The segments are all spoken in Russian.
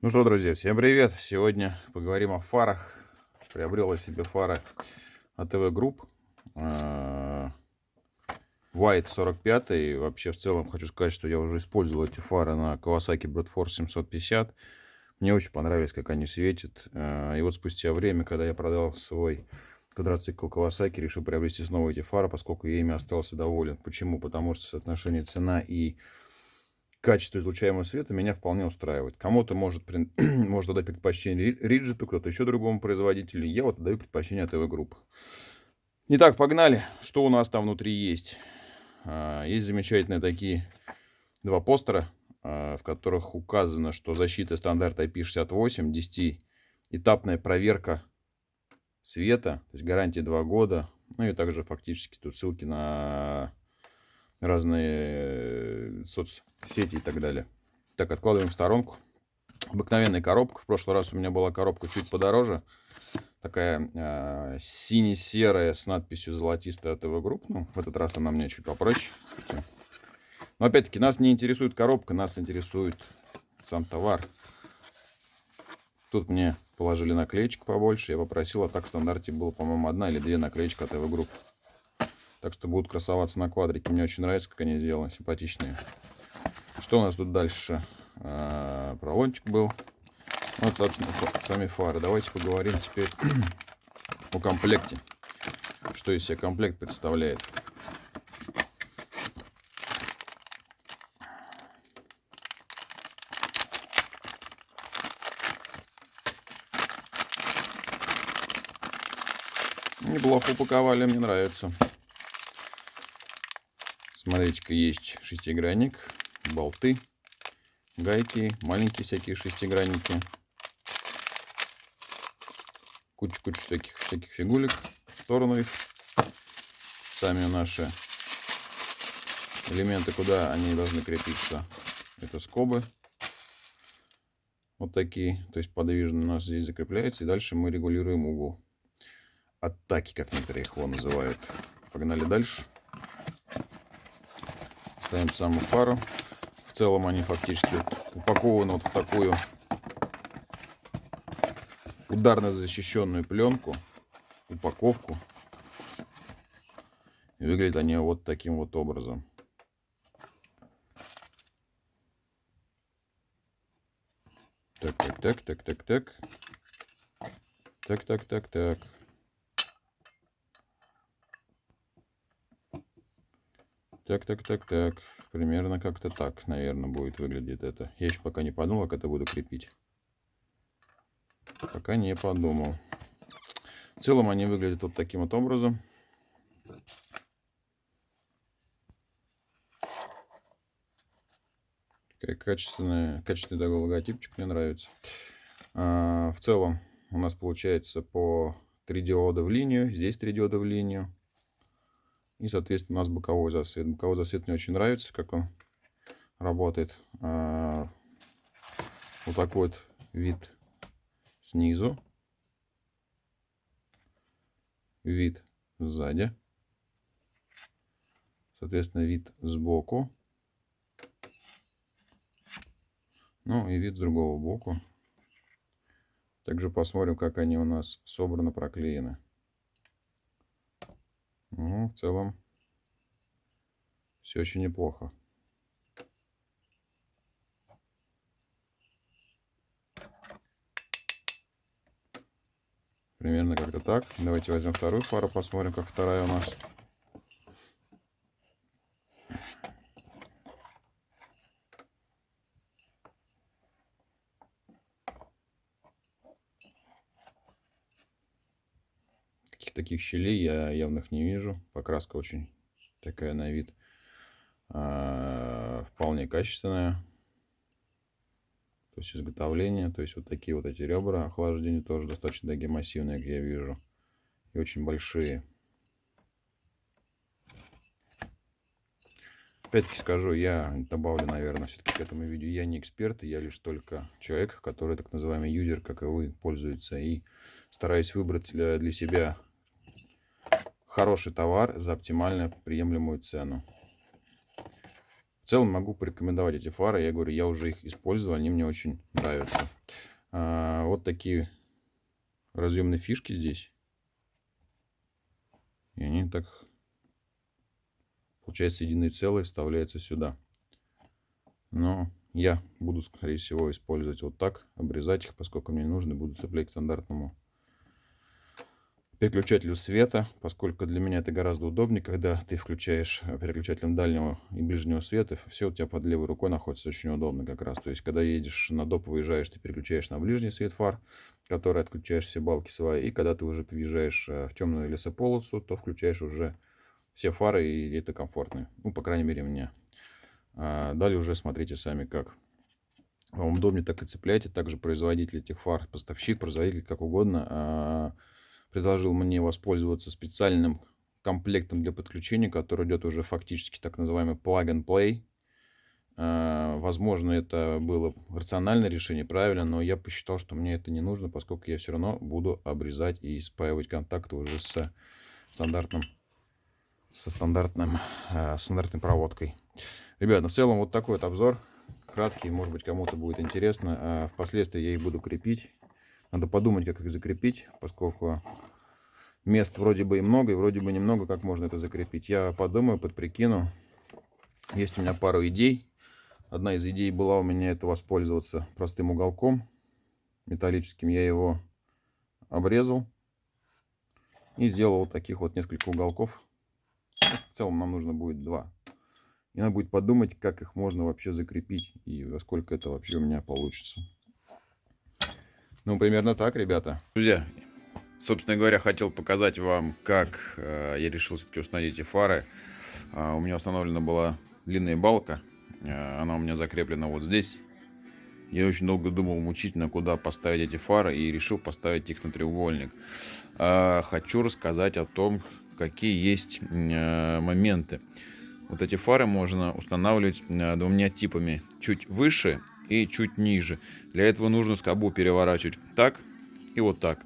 Ну что, друзья, всем привет! Сегодня поговорим о фарах. Приобрел я себе фары ATV Group. White 45. И вообще, в целом, хочу сказать, что я уже использовал эти фары на Kawasaki Brute Force 750. Мне очень понравились, как они светят. А, и вот спустя время, когда я продал свой квадроцикл Kawasaki, решил приобрести снова эти фары, поскольку я ими остался доволен. Почему? Потому что соотношение цена и качество излучаемого света меня вполне устраивает. Кому-то может, может дать предпочтение Риджиту, кто-то еще другому производителю. Я вот даю предпочтение ТВ групп. Итак, погнали. Что у нас там внутри есть? А, есть замечательные такие два постера, а, в которых указано, что защита стандарта IP68, 10-этапная проверка света, то есть гарантия 2 года. Ну и также фактически тут ссылки на разные э, соцсети и так далее. Так, откладываем в сторонку. Обыкновенная коробка. В прошлый раз у меня была коробка чуть подороже. Такая э, сине-серая с надписью «золотистая ATV Group». Ну, в этот раз она мне чуть попроще. Но опять-таки нас не интересует коробка, нас интересует сам товар. Тут мне положили наклеечку побольше. Я попросил, а так в стандарте было, по-моему, одна или две наклеечки от ATV Group. Так что будут красоваться на квадрике. Мне очень нравится, как они сделаны, симпатичные. Что у нас тут дальше? А, пролончик был. Вот, собственно, сами фары. Давайте поговорим теперь о комплекте. Что из себя комплект представляет. Неплохо упаковали, мне нравится. Смотрите-ка, есть шестигранник, болты, гайки, маленькие всякие шестигранники. Куча-куча всяких, всяких фигулек. В сторону их. Сами наши элементы, куда они должны крепиться. Это скобы. Вот такие. То есть подвижно у нас здесь закрепляется. И дальше мы регулируем угол. Атаки, как некоторые их его называют. Погнали дальше. Ставим саму пару. В целом они фактически упакованы вот в такую ударно защищенную пленку, упаковку. И выглядят они вот таким вот образом. Так, так, так, так, так, так. Так, так, так, так. Так, так, так, так. Примерно как-то так, наверное, будет выглядеть это. Я еще пока не подумал, как это буду крепить. Пока не подумал. В целом они выглядят вот таким вот образом. Такая качественная, качественный такой логотипчик, мне нравится. А, в целом у нас получается по 3 диода в линию. Здесь 3 диода в линию. И, соответственно, у нас боковой засвет. Боковой засвет мне очень нравится, как он работает. А, вот такой вот вид снизу. Вид сзади. Соответственно, вид сбоку. Ну и вид с другого боку. Также посмотрим, как они у нас собраны, проклеены. Ну, в целом, все очень неплохо. Примерно как-то так. Давайте возьмем вторую пару, посмотрим, как вторая у нас. Таких щелей я явных не вижу. Покраска очень такая на вид а, вполне качественная. То есть изготовление, то есть вот такие вот эти ребра охлаждения тоже достаточно такие массивные, как я вижу. И очень большие. Опять-таки скажу, я добавлю, наверное, все-таки к этому видео. Я не эксперт, я лишь только человек, который так называемый юзер, как и вы, пользуется. И стараюсь выбрать для себя хороший товар за оптимально приемлемую цену. В целом могу порекомендовать эти фары. Я говорю, я уже их использовал, они мне очень нравятся. А, вот такие разъемные фишки здесь. И они так, получается, единое целое вставляется сюда. Но я буду, скорее всего, использовать вот так, обрезать их, поскольку мне нужно, буду цеплять к стандартному переключателю света, поскольку для меня это гораздо удобнее, когда ты включаешь переключателем дальнего и ближнего света, все у тебя под левой рукой находится очень удобно как раз. То есть, когда едешь на доп, выезжаешь, ты переключаешь на ближний свет фар, который отключаешь все балки свои, и когда ты уже въезжаешь э, в темную лесополосу, то включаешь уже все фары, и это комфортно. Ну, по крайней мере, мне. А далее уже смотрите сами как. Вам удобнее так и цепляйте. Также производитель этих фар, поставщик, производитель, как угодно, а, предложил мне воспользоваться специальным комплектом для подключения, который идет уже фактически так называемый plug and play. А, возможно, это было рациональное решение, правильно, но я посчитал, что мне это не нужно, поскольку я все равно буду обрезать и спаивать контакты уже с стандартным, со стандартным, а, стандартной проводкой. Ребят, ну в целом вот такой вот обзор. Краткий, может быть кому-то будет интересно. А впоследствии я их буду крепить. Надо подумать, как их закрепить, поскольку мест вроде бы и много, и вроде бы немного, как можно это закрепить. Я подумаю, подприкину. Есть у меня пару идей. Одна из идей была у меня это воспользоваться простым уголком металлическим. Я его обрезал и сделал вот таких вот несколько уголков. В целом нам нужно будет два. И надо будет подумать, как их можно вообще закрепить и во сколько это вообще у меня получится. Ну, примерно так, ребята. Друзья, собственно говоря, хотел показать вам, как э, я решил все-таки установить эти фары. Э, у меня установлена была длинная балка. Э, она у меня закреплена вот здесь. Я очень долго думал мучительно, куда поставить эти фары, и решил поставить их на треугольник. Э, хочу рассказать о том, какие есть э, моменты. Вот эти фары можно устанавливать э, двумя типами. Чуть выше и чуть ниже. Для этого нужно скобу переворачивать так и вот так.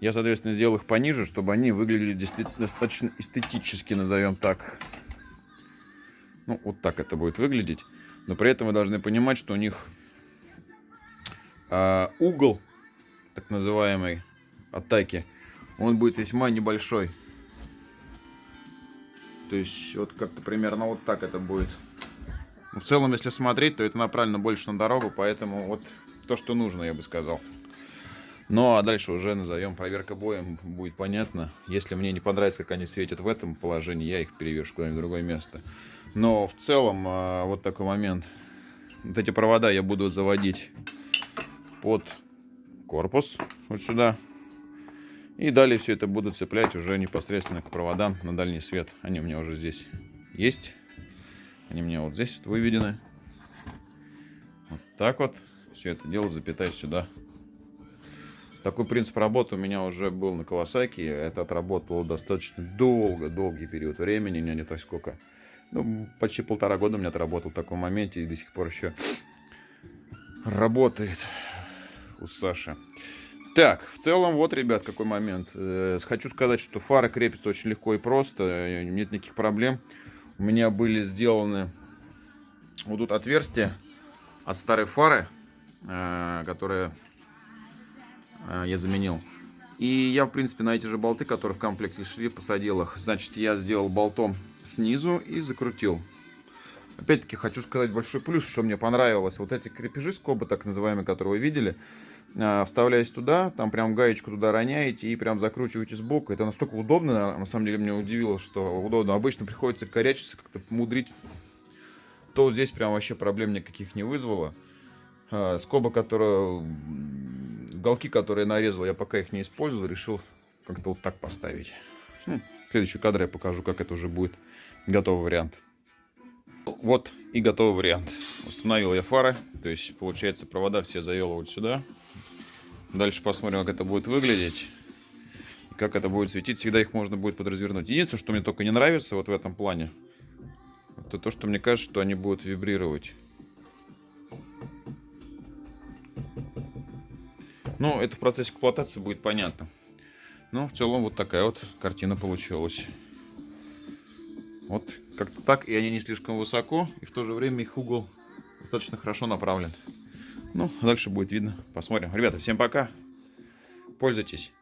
Я, соответственно, сделал их пониже, чтобы они выглядели достаточно эстетически, назовем так. Ну, вот так это будет выглядеть. Но при этом вы должны понимать, что у них э, угол, так называемой атаки, он будет весьма небольшой. То есть вот как-то примерно вот так это будет. В целом, если смотреть, то это направлено больше на дорогу, поэтому вот то, что нужно, я бы сказал. Ну а дальше уже назовем проверка боем, будет понятно. Если мне не понравится, как они светят в этом положении, я их перевешу куда-нибудь в другое место. Но в целом, а, вот такой момент. Вот эти провода я буду заводить под корпус, вот сюда. И далее все это буду цеплять уже непосредственно к проводам на дальний свет. Они у меня уже здесь есть. Они меня вот здесь вот выведены. Вот так вот. Все это дело запитаю сюда. Такой принцип работы у меня уже был на Кавасаки. Это отработало достаточно долго, долгий период времени. У меня не так сколько. Ну, почти полтора года у меня отработал в таком моменте. И до сих пор еще работает у Саши. Так, в целом, вот, ребят, какой момент. Э, хочу сказать, что фара крепится очень легко и просто, э, нет никаких проблем. У меня были сделаны вот тут отверстия от старой фары, э, которые я заменил. И я, в принципе, на эти же болты, которые в комплекте шли, посадил их. Значит, я сделал болтом снизу и закрутил. Опять-таки, хочу сказать большой плюс, что мне понравилось. Вот эти крепежи скобы, так называемые, которые вы видели, а, вставляете туда, там прям гаечку туда роняете и прям закручиваете сбоку. Это настолько удобно, на самом деле меня удивило, что удобно. Обычно приходится корячиться, как-то мудрить. То здесь прям вообще проблем никаких не вызвало. А, скоба, которая... Голки, которые я нарезал, я пока их не использовал, решил как-то вот так поставить. В следующий кадр я покажу, как это уже будет готовый вариант. Вот и готовый вариант. Установил я фары, то есть получается провода все завел вот сюда. Дальше посмотрим, как это будет выглядеть. Как это будет светить. Всегда их можно будет подразвернуть. Единственное, что мне только не нравится вот в этом плане, это то, что мне кажется, что они будут вибрировать. Ну, это в процессе эксплуатации будет понятно. Но в целом вот такая вот картина получилась. Вот Как-то так, и они не слишком высоко, и в то же время их угол достаточно хорошо направлен. Ну, дальше будет видно. Посмотрим. Ребята, всем пока. Пользуйтесь.